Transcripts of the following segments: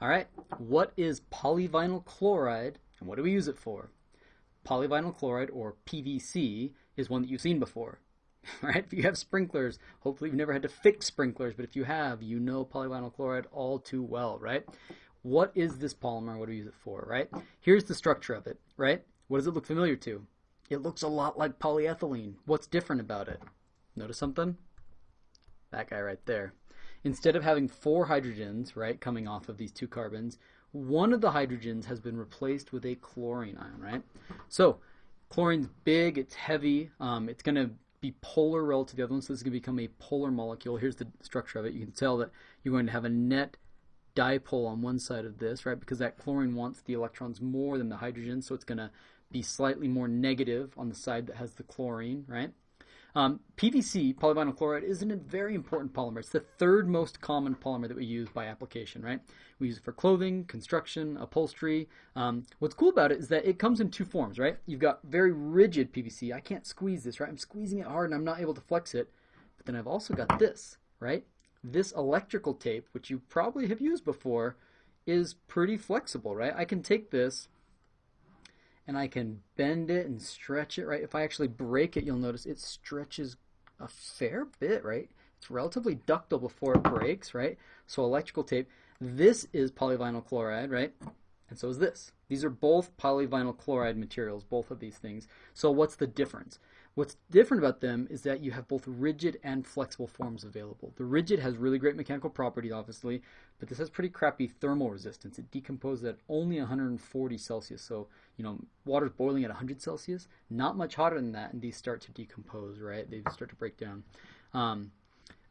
All right, what is polyvinyl chloride and what do we use it for? Polyvinyl chloride, or PVC, is one that you've seen before, right? If you have sprinklers, hopefully you've never had to fix sprinklers, but if you have, you know polyvinyl chloride all too well, right? What is this polymer? What do we use it for, right? Here's the structure of it, right? What does it look familiar to? It looks a lot like polyethylene. What's different about it? Notice something? That guy right there. Instead of having four hydrogens, right, coming off of these two carbons, one of the hydrogens has been replaced with a chlorine ion, right? So chlorine's big, it's heavy, um, it's going to be polar relative to the other one, so this is going to become a polar molecule. Here's the structure of it. You can tell that you're going to have a net dipole on one side of this, right? Because that chlorine wants the electrons more than the hydrogen, so it's going to be slightly more negative on the side that has the chlorine, right? Um, PVC, polyvinyl chloride, is a very important polymer. It's the third most common polymer that we use by application, right? We use it for clothing, construction, upholstery. Um, what's cool about it is that it comes in two forms, right? You've got very rigid PVC. I can't squeeze this, right? I'm squeezing it hard and I'm not able to flex it. But then I've also got this, right? This electrical tape, which you probably have used before, is pretty flexible, right? I can take this and I can bend it and stretch it, right? If I actually break it, you'll notice it stretches a fair bit, right? It's relatively ductile before it breaks, right? So electrical tape. This is polyvinyl chloride, right? And so is this. These are both polyvinyl chloride materials, both of these things. So what's the difference? What's different about them is that you have both rigid and flexible forms available. The rigid has really great mechanical properties, obviously, but this has pretty crappy thermal resistance. It decomposes at only 140 Celsius. So, you know, water's boiling at 100 Celsius, not much hotter than that, and these start to decompose, right? They start to break down. Um,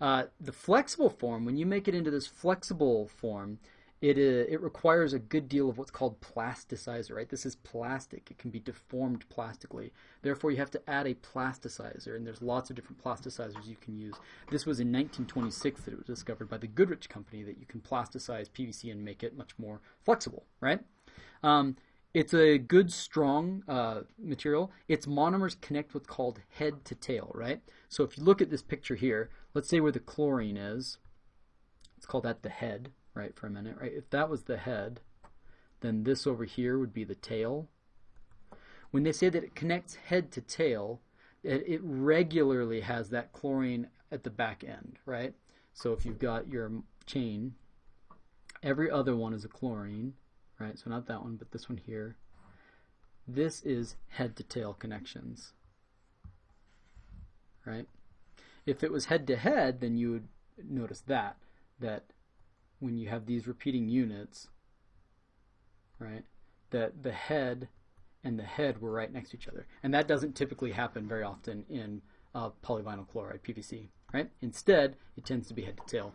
uh, the flexible form, when you make it into this flexible form, it, uh, it requires a good deal of what's called plasticizer, right? This is plastic. It can be deformed plastically. Therefore, you have to add a plasticizer, and there's lots of different plasticizers you can use. This was in 1926 that it was discovered by the Goodrich Company that you can plasticize PVC and make it much more flexible, right? Um, it's a good, strong uh, material. Its monomers connect what's called head to tail, right? So if you look at this picture here, let's say where the chlorine is, let's call that the head, right, for a minute, right? If that was the head, then this over here would be the tail. When they say that it connects head to tail, it, it regularly has that chlorine at the back end, right? So if you've got your chain, every other one is a chlorine, right? So not that one, but this one here. This is head to tail connections, right? If it was head to head, then you would notice that, that when you have these repeating units, right, that the head and the head were right next to each other. And that doesn't typically happen very often in uh, polyvinyl chloride, PVC, right? Instead, it tends to be head to tail.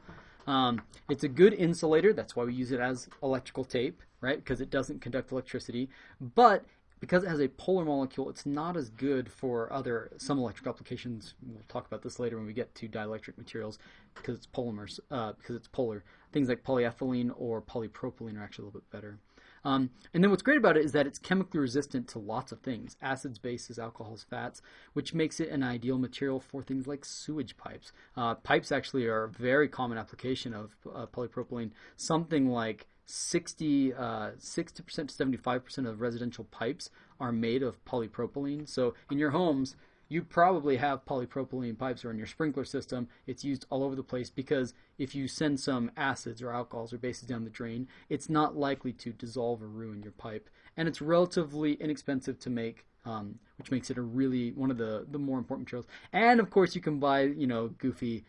Um, it's a good insulator. That's why we use it as electrical tape, right? Because it doesn't conduct electricity. But because it has a polar molecule, it's not as good for other some electric applications. We'll talk about this later when we get to dielectric materials because it's polymers, uh, because it's polar. Things like polyethylene or polypropylene are actually a little bit better. Um, and then what's great about it is that it's chemically resistant to lots of things acids, bases, alcohols, fats, which makes it an ideal material for things like sewage pipes. Uh, pipes actually are a very common application of uh, polypropylene. Something like 60 uh, 60% to 75% of residential pipes are made of polypropylene. So in your homes, you probably have polypropylene pipes or in your sprinkler system. It's used all over the place because if you send some acids or alcohols or bases down the drain, it's not likely to dissolve or ruin your pipe. And it's relatively inexpensive to make, um, which makes it a really one of the, the more important materials. And of course, you can buy, you know, goofy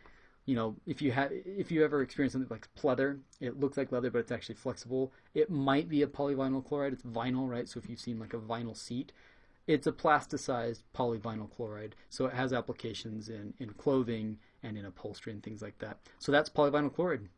you know, if you have if you ever experience something like pleather, it looks like leather, but it's actually flexible. It might be a polyvinyl chloride. It's vinyl, right? So if you've seen like a vinyl seat, it's a plasticized polyvinyl chloride. So it has applications in in clothing and in upholstery and things like that. So that's polyvinyl chloride.